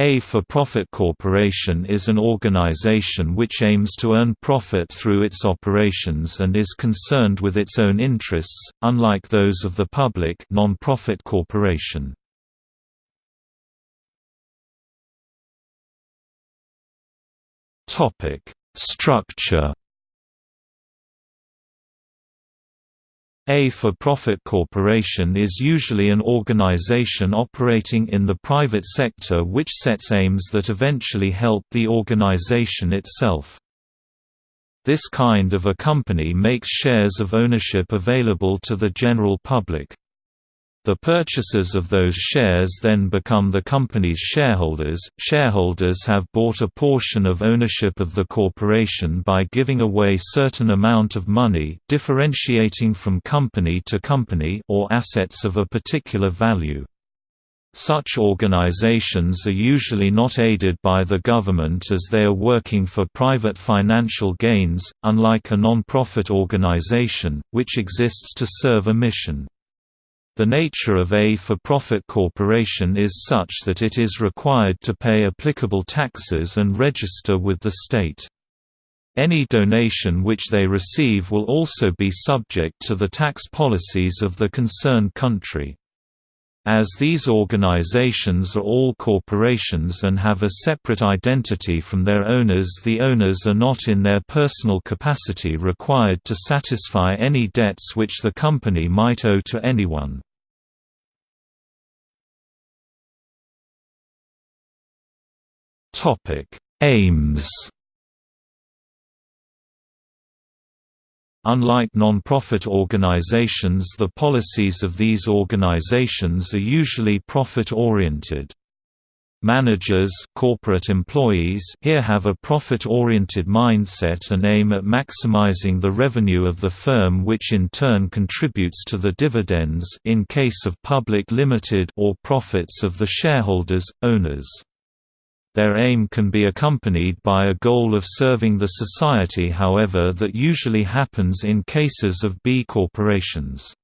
A for-profit corporation is an organization which aims to earn profit through its operations and is concerned with its own interests, unlike those of the public non-profit corporation. Structure A for-profit corporation is usually an organization operating in the private sector which sets aims that eventually help the organization itself. This kind of a company makes shares of ownership available to the general public. The purchasers of those shares then become the company's shareholders. Shareholders have bought a portion of ownership of the corporation by giving away certain amount of money, differentiating from company to company or assets of a particular value. Such organizations are usually not aided by the government as they are working for private financial gains, unlike a non-profit organization, which exists to serve a mission. The nature of a for-profit corporation is such that it is required to pay applicable taxes and register with the state. Any donation which they receive will also be subject to the tax policies of the concerned country. As these organizations are all corporations and have a separate identity from their owners the owners are not in their personal capacity required to satisfy any debts which the company might owe to anyone. Aims. Unlike non-profit organizations the policies of these organizations are usually profit-oriented. Managers corporate employees here have a profit-oriented mindset and aim at maximizing the revenue of the firm which in turn contributes to the dividends in case of public limited or profits of the shareholders, owners. Their aim can be accompanied by a goal of serving the society however that usually happens in cases of B corporations.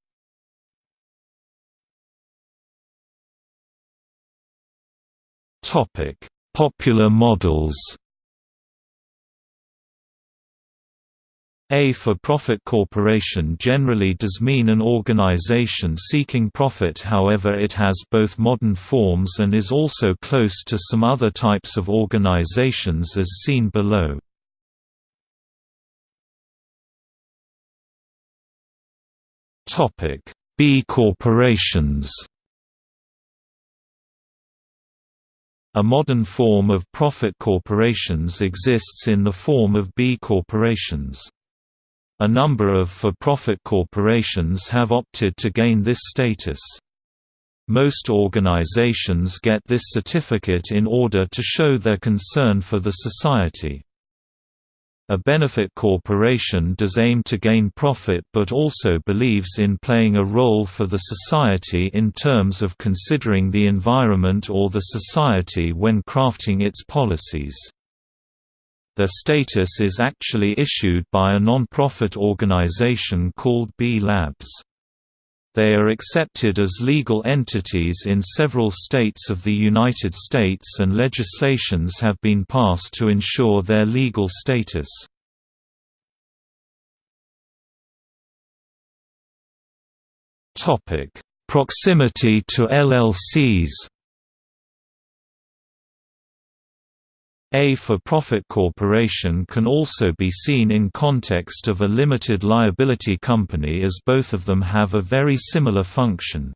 Popular models A for-profit corporation generally does mean an organization seeking profit however it has both modern forms and is also close to some other types of organizations as seen below. B corporations A modern form of profit corporations exists in the form of B corporations. A number of for-profit corporations have opted to gain this status. Most organizations get this certificate in order to show their concern for the society. A benefit corporation does aim to gain profit but also believes in playing a role for the society in terms of considering the environment or the society when crafting its policies. Their status is actually issued by a non-profit organization called B Labs. They are accepted as legal entities in several states of the United States and legislations have been passed to ensure their legal status. Proximity to LLCs A for-profit corporation can also be seen in context of a limited liability company as both of them have a very similar function.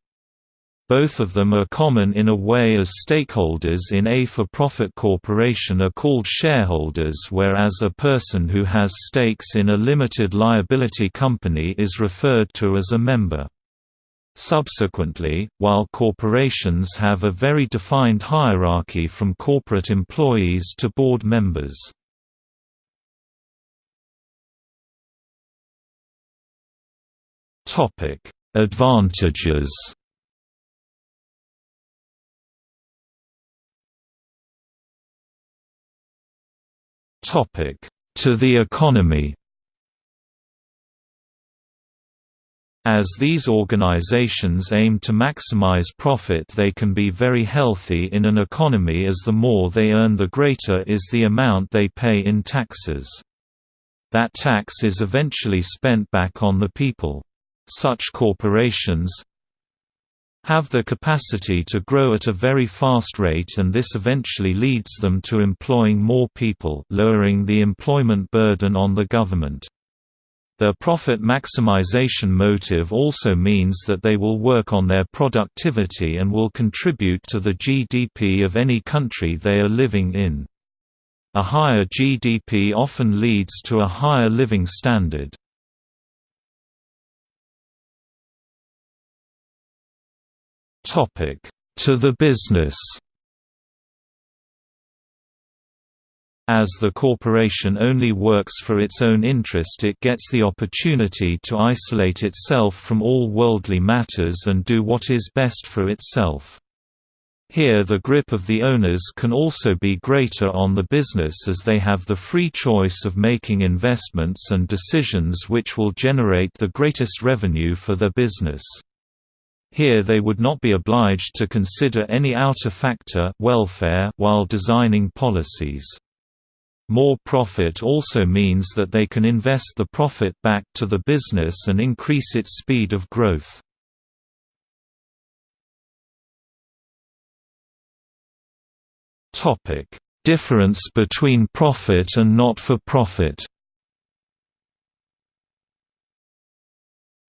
Both of them are common in a way as stakeholders in a for-profit corporation are called shareholders whereas a person who has stakes in a limited liability company is referred to as a member. Subsequently, while corporations have a very defined hierarchy from corporate employees to board members. Advantages To the economy As these organizations aim to maximize profit they can be very healthy in an economy as the more they earn the greater is the amount they pay in taxes. That tax is eventually spent back on the people. Such corporations have the capacity to grow at a very fast rate and this eventually leads them to employing more people lowering the employment burden on the government. Their profit maximization motive also means that they will work on their productivity and will contribute to the GDP of any country they are living in. A higher GDP often leads to a higher living standard. To the business As the corporation only works for its own interest it gets the opportunity to isolate itself from all worldly matters and do what is best for itself. Here the grip of the owners can also be greater on the business as they have the free choice of making investments and decisions which will generate the greatest revenue for their business. Here they would not be obliged to consider any outer factor welfare while designing policies. More profit also means that they can invest the profit back to the business and increase its speed of growth. Difference between profit and not-for-profit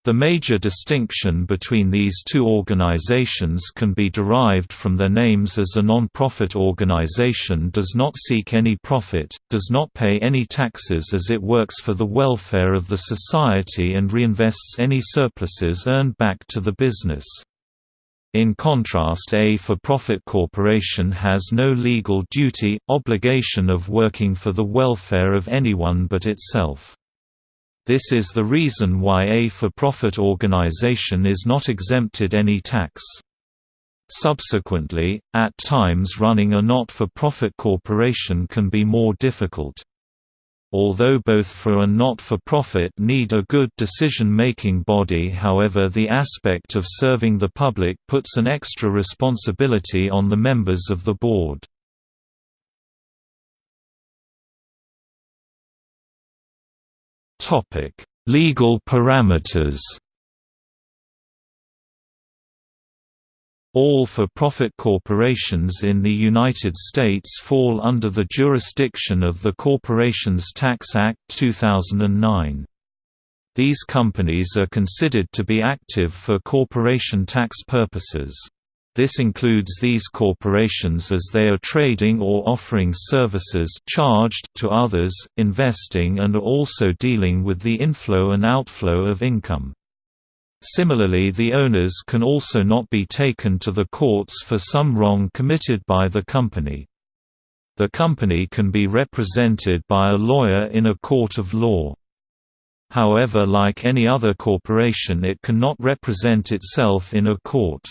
The major distinction between these two organizations can be derived from their names as a non-profit organization does not seek any profit, does not pay any taxes as it works for the welfare of the society and reinvests any surpluses earned back to the business. In contrast a for-profit corporation has no legal duty, obligation of working for the welfare of anyone but itself. This is the reason why a for-profit organization is not exempted any tax. Subsequently, at times running a not-for-profit corporation can be more difficult. Although both for and not-for-profit need a good decision-making body however the aspect of serving the public puts an extra responsibility on the members of the board. Legal parameters. All for-profit corporations in the United States fall under the jurisdiction of the Corporations Tax Act 2009. These companies are considered to be active for corporation tax purposes. This includes these corporations as they are trading or offering services charged to others, investing and are also dealing with the inflow and outflow of income. Similarly the owners can also not be taken to the courts for some wrong committed by the company. The company can be represented by a lawyer in a court of law. However like any other corporation it cannot represent itself in a court.